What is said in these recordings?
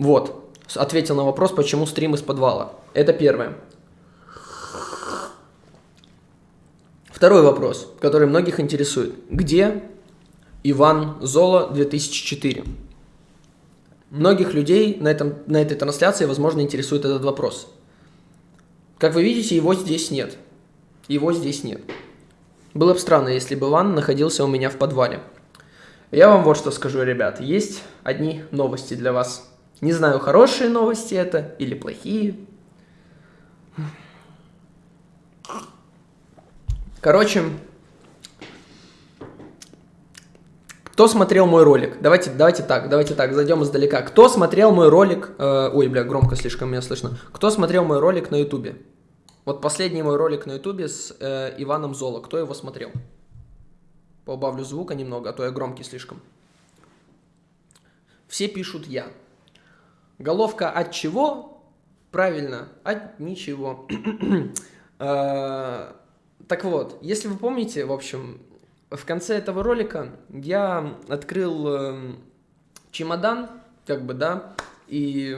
Вот, ответил на вопрос, почему стрим из подвала. Это первое. Второй вопрос, который многих интересует. Где Иван Золо 2004? Многих людей на, этом, на этой трансляции, возможно, интересует этот вопрос. Как вы видите, его здесь нет. Его здесь нет. Было бы странно, если бы Иван находился у меня в подвале. Я вам вот что скажу, ребят. Есть одни новости для вас. Не знаю, хорошие новости это или плохие. Короче, кто смотрел мой ролик? Давайте, давайте так, давайте так, зайдем издалека. Кто смотрел мой ролик? Э, ой, бля, громко слишком меня слышно. Кто смотрел мой ролик на ютубе? Вот последний мой ролик на ютубе с э, Иваном Золо. Кто его смотрел? Поубавлю звука немного, а то я громкий слишком. Все пишут я. Головка от чего? Правильно, от ничего. Э, так вот, если вы помните, в общем, в конце этого ролика я открыл э, чемодан, как бы, да, и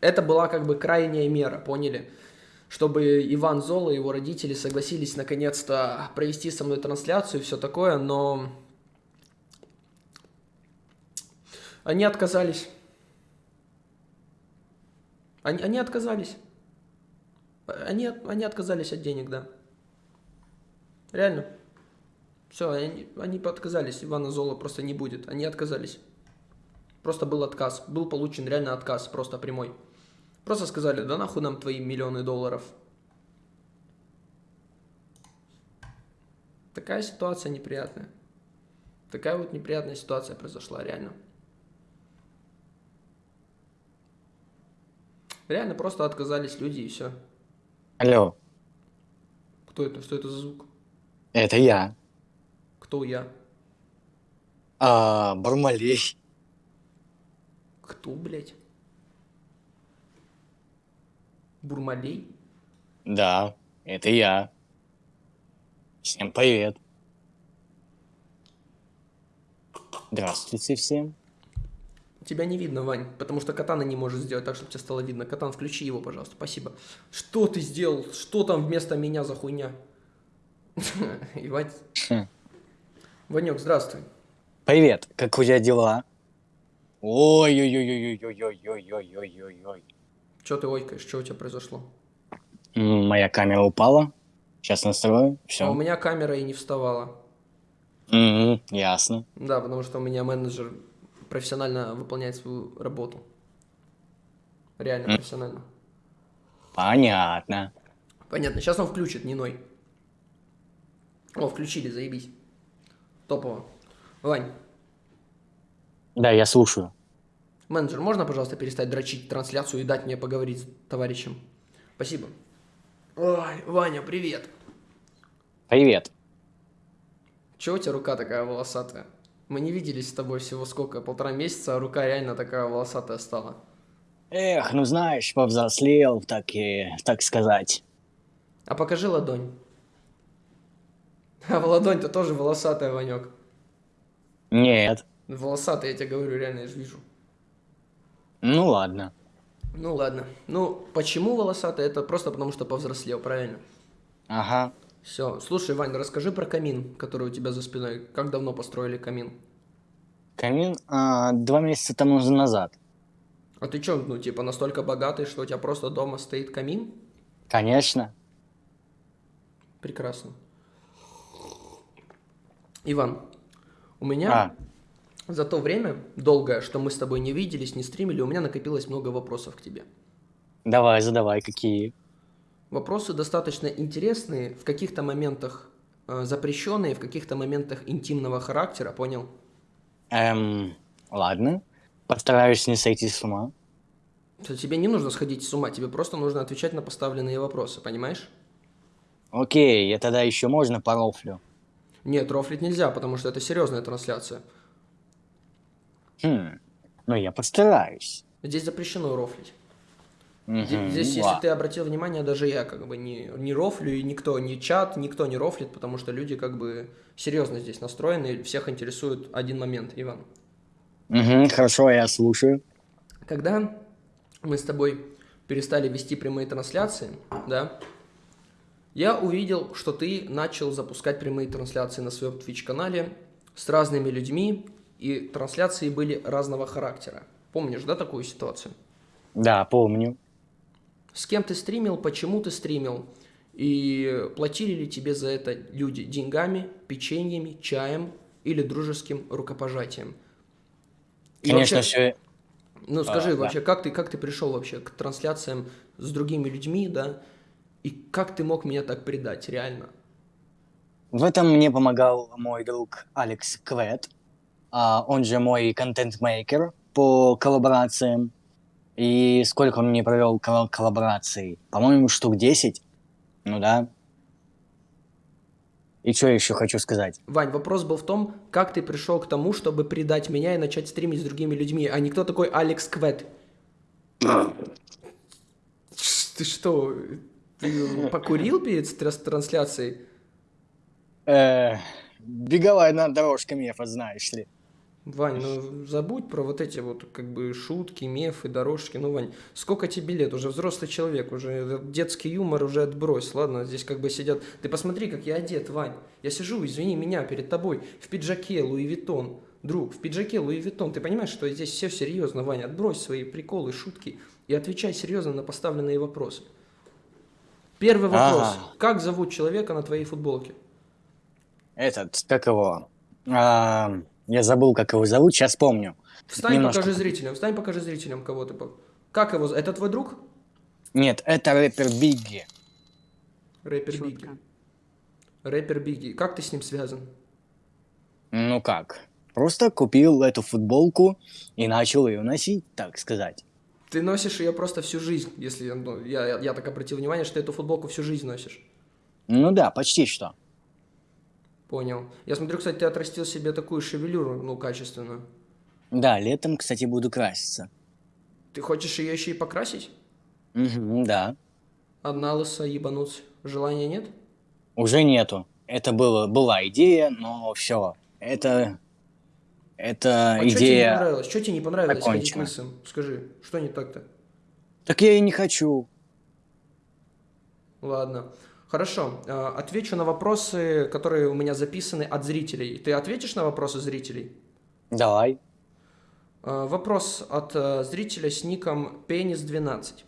это была как бы крайняя мера, поняли? Чтобы Иван Золо и его родители согласились наконец-то провести со мной трансляцию и все такое, но они отказались. Они, они отказались. Они, они отказались от денег, да. Реально. Все, они, они отказались. Ивана Зола просто не будет. Они отказались. Просто был отказ. Был получен реально отказ, просто прямой. Просто сказали, да нахуй нам твои миллионы долларов. Такая ситуация неприятная. Такая вот неприятная ситуация произошла, реально. Реально просто отказались люди и все. Алло. Кто это? Что это за звук? Это я. Кто я? А, Бармалей. Кто, блядь? Бурмалей? Да, это я. Всем привет. Здравствуйте всем. Тебя не видно, Вань, потому что катана не может сделать так, чтобы тебе стало видно. Катан, включи его, пожалуйста, спасибо. Что ты сделал? Что там вместо меня за хуйня? Ивать. Ванек, здравствуй. Привет, как у тебя дела? Ой-ой-ой-ой-ой-ой-ой-ой-ой-ой-ой. Че ты ойкаешь? Что у тебя произошло? Моя камера упала. Сейчас настрою. Все. А у меня камера и не вставала. Угу, ясно. Да, потому что у меня менеджер профессионально выполняет свою работу. Реально профессионально. Понятно. Понятно. Сейчас он включит, не ной. О, включили, заебись. Топово. Вань. Да, я слушаю. Менеджер, можно, пожалуйста, перестать дрочить трансляцию и дать мне поговорить с товарищем? Спасибо. Ой, Ваня, привет. Привет. Чего у тебя рука такая волосатая? Мы не виделись с тобой всего сколько, полтора месяца, а рука реально такая волосатая стала. Эх, ну знаешь, повзрослел, так и, так сказать. А покажи ладонь. А в ладонь-то тоже волосатая, Ванек. Нет. Волосатая, я тебе говорю, реально, я же вижу. Ну ладно. Ну ладно. Ну, почему волосатая? Это просто потому, что повзрослел, правильно? Ага. Все. Слушай, Вань, расскажи про камин, который у тебя за спиной. Как давно построили камин? Камин а, два месяца тому назад. А ты что, ну, типа, настолько богатый, что у тебя просто дома стоит камин? Конечно. Прекрасно. Иван, у меня А, за то время долгое, что мы с тобой не виделись, не стримили, у меня накопилось много вопросов к тебе. давай, задавай, какие? Вопросы достаточно интересные, в каких-то моментах э, запрещенные, в каких-то моментах интимного характера, понял? Эм, ладно. Постараюсь не сойти с ума. Тебе не нужно сходить с ума, тебе просто нужно отвечать на поставленные вопросы, понимаешь? Окей, я тогда еще можно порофлю. Нет, рофлить нельзя, потому что это серьезная трансляция. Хм, ну я постараюсь. Здесь запрещено рофлить. Мгм, Здесь, здесь, если ты обратил внимание, даже я как бы не, не рофлю, и никто, ни чат, никто не рофлит, потому что люди как бы серьезно здесь настроены, и всех интересует один момент, Иван. Мгм, хорошо, я слушаю. Когда мы с тобой перестали вести прямые трансляции, да, я увидел, что ты начал запускать прямые трансляции на своем Twitch-канале с разными людьми, и трансляции были разного характера. Помнишь, да, такую ситуацию? Да, помню. С кем ты стримил, почему ты стримил, и платили ли тебе за это люди деньгами, печеньями, чаем или дружеским рукопожатием? И Конечно, вообще- все... Ну скажи А, да. вообще, как ты, как ты пришел вообще к трансляциям с другими людьми, да? И как ты мог меня так предать, реально? В этом мне помогал мой друг Алекс Квет, а, он же мой контент-мейкер по коллаборациям. И сколько он мне провел колл- коллабораций? По-моему, штук 10. Ну да. И что еще хочу сказать? Вань, вопрос был в том, как ты пришел к тому, чтобы предать меня и начать стримить с другими людьми, а не кто такой Алекс Квет. Ты что, ты покурил перед трансляцией? Э, беговая на дорожка мефа, знаешь ли. Вань, ну забудь про вот эти вот как бы шутки, мефы, дорожки. Ну, Вань, сколько тебе лет? Уже взрослый человек, уже детский юмор уже отбрось. Ладно, здесь как бы сидят... Ты посмотри, как я одет, Вань. Я сижу, извини меня, перед тобой в пиджаке Louis Vuitton. Друг, в пиджаке Louis Vuitton. Ты понимаешь, что здесь все серьезно, Вань? Отбрось свои приколы, шутки и отвечай серьезно на поставленные вопросы. Первый вопрос. Ага. Как зовут человека на твоей футболке? Этот, как его? А, я забыл, как его зовут, сейчас помню. Встань, Немножко. покажи зрителям. Встань, покажи зрителям, кого ты... по- Как его... Это твой друг? Нет, это рэпер Бигги. Рэпер Чётко. Бигги. Рэпер Бигги. Как ты с ним связан? Ну как? Просто купил эту футболку и начал ее носить, так сказать. Ты носишь ее просто всю жизнь, если ну, я, я, я так обратил внимание, что ты эту футболку всю жизнь носишь. Ну да, почти что. Понял. Я смотрю, кстати, ты отрастил себе такую шевелюру, ну, качественную. Да, летом, кстати, буду краситься. Ты хочешь ее еще и покрасить? Мгм, да. Одна лыса ебануться. Желания нет? Уже нету. Это было, была идея, но все. Это... Это А что тебе не идея... понравилось? Что тебе не понравилось ходить лысым? Скажи, что не так-то? Так я и не хочу. Ладно. Хорошо. Э, Отвечу на вопросы, которые у меня записаны от зрителей. Ты ответишь на вопросы зрителей? Давай. Э, Вопрос от э, зрителя с ником Пенис12.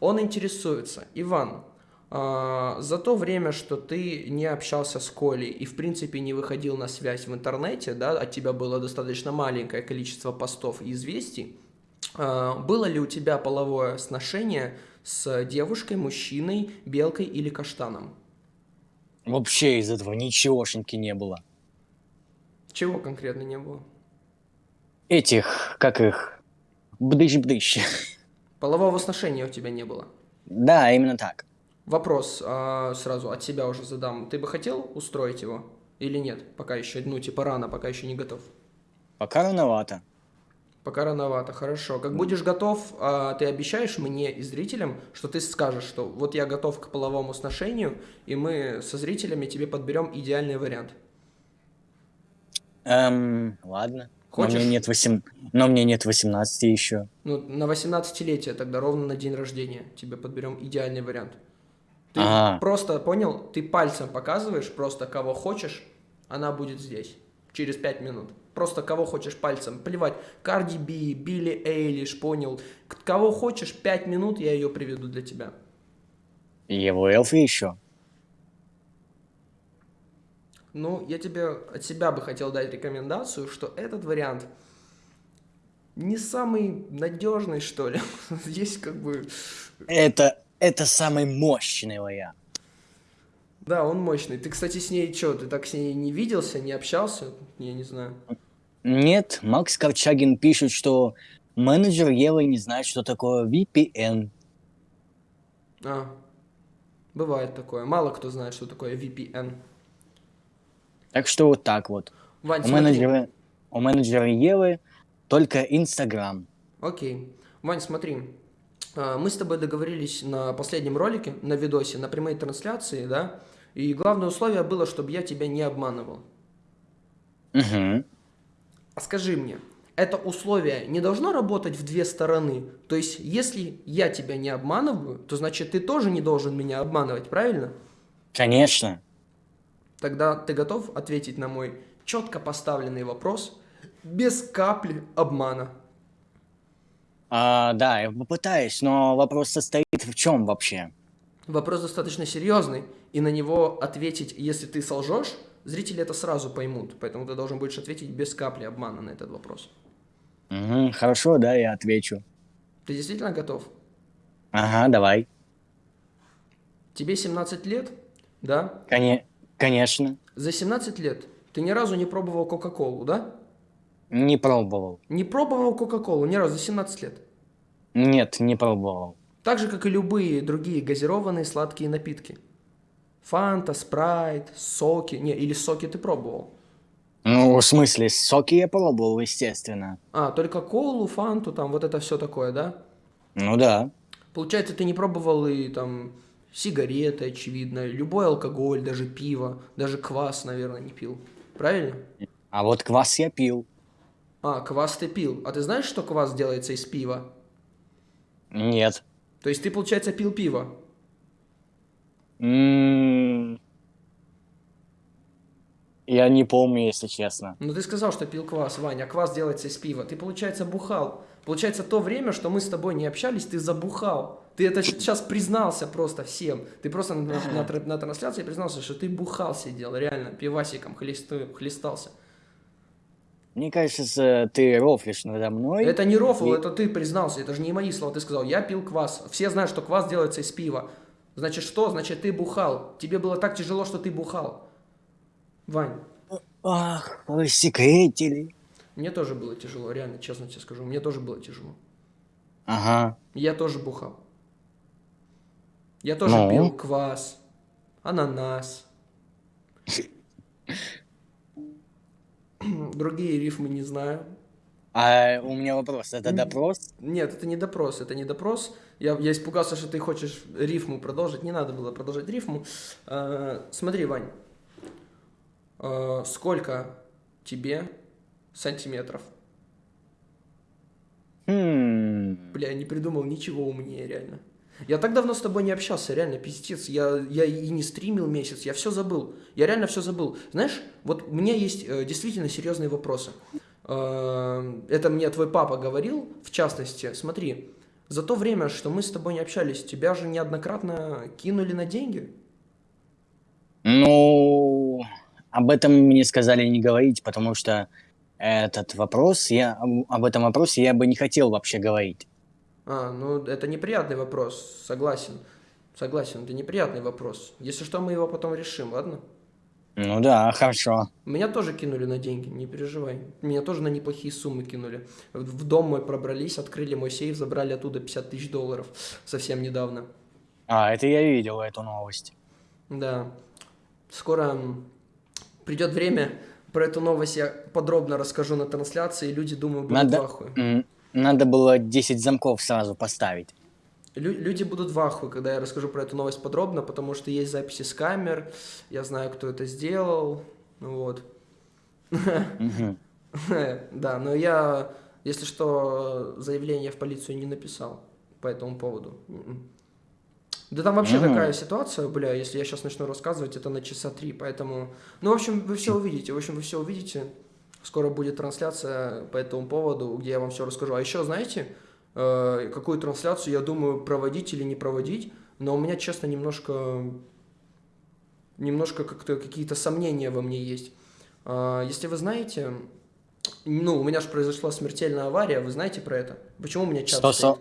Он интересуется. Иван, за то время, что ты не общался с Колей и, в принципе, не выходил на связь в интернете, да, от тебя было достаточно маленькое количество постов и известий, было ли у тебя половое сношение с девушкой, мужчиной, белкой или каштаном? Вообще из этого ничегошеньки не было. Чего конкретно не было? Этих, как их... Бдыщ-бдыщ. Полового сношения у тебя не было. Да, именно так. Вопрос а, сразу от себя уже задам. Ты бы хотел устроить его или нет? Пока еще, ну, типа рано, пока еще не готов. Пока рановато. Пока рановато, хорошо. Как будешь готов, а, ты обещаешь мне и зрителям, что ты скажешь, что вот я готов к половому сношению, и мы со зрителями тебе подберем идеальный вариант. Эм, ладно. Хочешь? Но мне нет, восем... Но мне нет 18 еще. Ну, на 18-летие тогда, ровно на день рождения, тебе подберем идеальный вариант. Ты А. просто, понял, ты пальцем показываешь просто кого хочешь, она будет здесь через 5 минут. Просто кого хочешь пальцем. Плевать, Карди Би, Билли Эйлиш, понял. Кого хочешь, 5 минут я ее приведу для тебя. И его эльфы еще. Ну, я тебе от себя бы хотел дать рекомендацию, что этот вариант не самый надежный, что ли. Здесь как бы... Это, это самый мощный вариант. Да, он мощный. Ты, кстати, с ней что, ты так с ней не виделся, не общался? Я не знаю. Нет, Макс Корчагин пишет, что менеджер Евы не знает, что такое VPN. А, бывает такое. Мало кто знает, что такое VPN. Так что вот так вот. Вань, У смотри. менеджера, у менеджера Евы только Инстаграм. Окей. Вань, смотри. А, Мы с тобой договорились на последнем ролике, на видосе, на прямой трансляции, да? И главное условие было, чтобы я тебя не обманывал. Угу. А скажи мне, это условие не должно работать в две стороны. То есть, если я тебя не обманываю, то значит ты тоже не должен меня обманывать, правильно? Конечно. Тогда ты готов ответить на мой четко поставленный вопрос без капли обмана? А, да, я попытаюсь, но вопрос состоит в чем вообще? Вопрос достаточно серьезный, и на него ответить, если ты солжешь, зрители это сразу поймут. Поэтому ты должен будешь ответить без капли обмана на этот вопрос. Угу, хорошо, да, я отвечу. Ты действительно готов? Ага, давай. Тебе 17 лет, да? Коне... Конечно. За 17 лет ты ни разу не пробовал Кока-Колу, да? Не пробовал. Не пробовал Кока-Колу ни разу за 17 лет? Нет, не пробовал. Так же, как и любые другие газированные сладкие напитки. Фанта, спрайт, соки. Не, или соки ты пробовал? Ну, в смысле, соки я пробовал, естественно. А, только колу, фанту, там вот это все такое, да? Ну да. Получается, ты не пробовал и там сигареты, очевидно, любой алкоголь, даже пиво, даже квас, наверное, не пил. Правильно? А вот квас я пил. А, квас ты пил. А ты знаешь, что квас делается из пива? Нет. То есть ты, получается, пил пиво? Я не помню, если честно. Ну ты сказал, что пил квас, Ваня, а квас делается из пива. Ты, получается, бухал. Получается, то время, что мы с тобой не общались, ты забухал. Ты это сейчас признался просто всем. Ты просто на, на, тр- на трансляции признался, что ты бухал сидел, реально, пивасиком хлесту- хлестался. Мне кажется, ты рофлишь надо мной. Это не рофл, И- это ты признался, это же не мои слова. Ты сказал, я пил квас. Все знают, что квас делается из пива. Значит, что? Значит, ты бухал. Тебе было так тяжело, что ты бухал. Вань, Ах, вы секретили. мне тоже было тяжело, реально, честно тебе скажу. Мне тоже было тяжело. Ага. Я тоже бухал. Я тоже Ну? пил квас, ананас. Другие рифмы не знаю. А у меня вопрос, это допрос? Нет, это не допрос, это не допрос. Я, я испугался, что ты хочешь рифму продолжить. Не надо было продолжать рифму. А, смотри, Вань, А, сколько тебе сантиметров? Хм. Бля, я не придумал ничего умнее, реально. Я так давно с тобой не общался, реально, пиздец. Я, я и не стримил месяц, я все забыл. Я реально все забыл. Знаешь, вот у меня есть э, действительно серьезные вопросы. Э, это мне твой папа говорил, в частности, смотри, за то время, что мы с тобой не общались, тебя же неоднократно кинули на деньги. Ну, об этом мне сказали не говорить, потому что этот вопрос, я об этом вопросе я бы не хотел вообще говорить. А, ну это неприятный вопрос, согласен. Согласен, это неприятный вопрос. Если что, мы его потом решим, ладно? Ну да, хорошо. Меня тоже кинули на деньги, не переживай. Меня тоже на неплохие суммы кинули. В дом мой пробрались, открыли мой сейф, забрали оттуда 50 тысяч долларов совсем недавно. А, это я видел, эту новость. Да. Скоро придет время, про эту новость я подробно расскажу на трансляции, люди, думаю, будут Надо- в ахуе. Надо было 10 замков сразу поставить. Лю- люди будут в ахуе, когда я расскажу про эту новость подробно, потому что есть записи с камер, я знаю, кто это сделал, вот. Мгм. Да, но я, если что, заявление в полицию не написал по этому поводу. М-м. Да там вообще такая ситуация, бля, если я сейчас начну рассказывать, это на часа три, поэтому... Ну, в общем, вы все увидите, в общем, вы все увидите. Скоро будет трансляция по этому поводу, где я вам все расскажу. А еще, знаете, э, какую трансляцию я думаю проводить или не проводить, но у меня, честно, немножко... Немножко как-то какие-то сомнения во мне есть. А, Если вы знаете, ну, у меня же произошла смертельная авария, вы знаете про это? Почему у меня чат 100 стоит?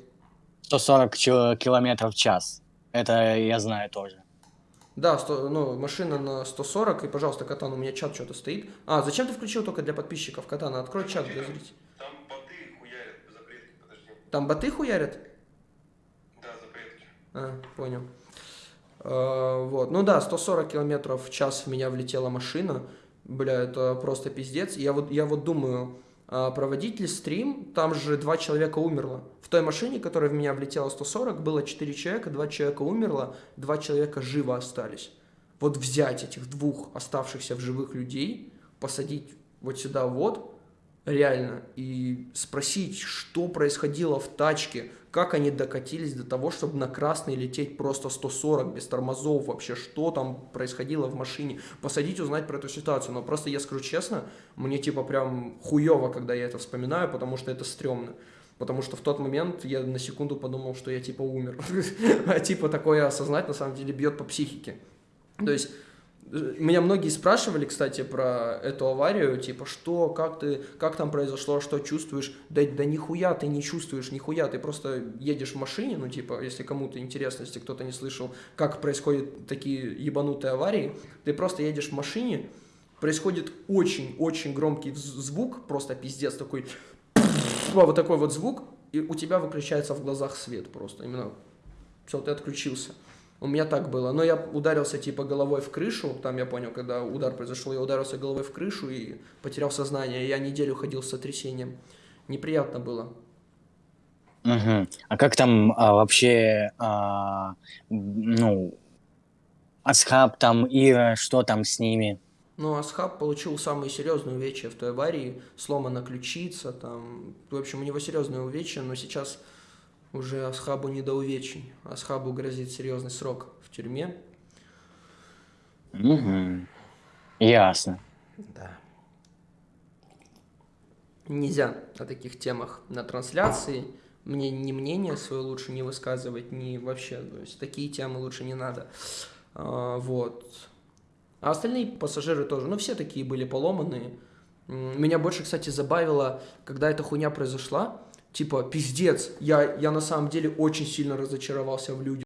140 чё- километров в час. Это я знаю тоже. Да, 100 ну, машина на 140, и, пожалуйста, Катан, у меня чат что-то стоит. А, зачем ты включил только для подписчиков, Катан? Открой чат для зрителей. Там боты хуярят запретки, подожди. Там боты хуярят? Да, запретки. А, понял. А, вот, ну да, 140 километров в час в меня влетела машина. Бля, это просто пиздец. Я вот, я вот думаю, а проводить ли стрим? Там же два человека умерло. В той машине, которая в меня влетела 140, было 4 человека, два человека умерло, два человека живо остались. Вот взять этих двух оставшихся в живых людей, посадить вот сюда вот, реально, и спросить, что происходило в тачке, как они докатились до того, чтобы на красный лететь просто 140 без тормозов, вообще, что там происходило в машине, посадить, узнать про эту ситуацию, но просто я скажу честно, мне типа прям хуево, когда я это вспоминаю, потому что это стрёмно. Потому что в тот момент я на секунду подумал, что я типа умер. А типа такое осознать на самом деле бьет по психике. То есть меня многие спрашивали, кстати, про эту аварию, типа, что, как ты, как там произошло, что чувствуешь? Да, да нихуя ты не чувствуешь, нихуя, ты просто едешь в машине, ну, типа, если кому-то интересно, если кто-то не слышал, как происходят такие ебанутые аварии, ты просто едешь в машине, происходит очень-очень громкий звук, просто пиздец такой, вот такой вот звук, и у тебя выключается в глазах свет просто, именно, все, ты отключился. У меня так было. Но я ударился типа головой в крышу. Там я понял, когда удар произошел, я ударился головой в крышу и потерял сознание. Я неделю ходил с сотрясением. Неприятно было. Мгм. А как там а, вообще, а, ну, Асхаб там, Ира, что там с ними? Ну, Асхаб получил самые серьезные увечья в той аварии. Сломана ключица, там... В общем, у него серьезные увечья, но сейчас уже Асхабу не до увечий. Асхабу грозит серьезный срок в тюрьме. Мгм. Ясно. Да. Нельзя о таких темах на трансляции. Мне ни мнение свое лучше не высказывать, ни вообще. То есть такие темы лучше не надо. А, вот. А остальные пассажиры тоже. Ну, все такие были поломанные. Меня больше, кстати, забавило, когда эта хуйня произошла. Типа, пиздец, я, я на самом деле очень сильно разочаровался в людях.